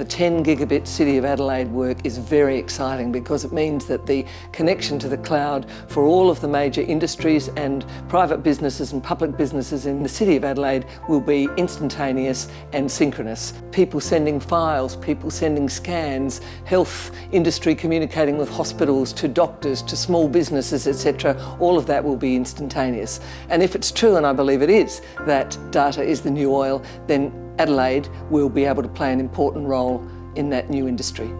the 10 gigabit City of Adelaide work is very exciting because it means that the connection to the cloud for all of the major industries and private businesses and public businesses in the City of Adelaide will be instantaneous and synchronous. People sending files, people sending scans, health industry communicating with hospitals, to doctors, to small businesses, etc. All of that will be instantaneous. And if it's true, and I believe it is, that data is the new oil, then Adelaide will be able to play an important role in that new industry.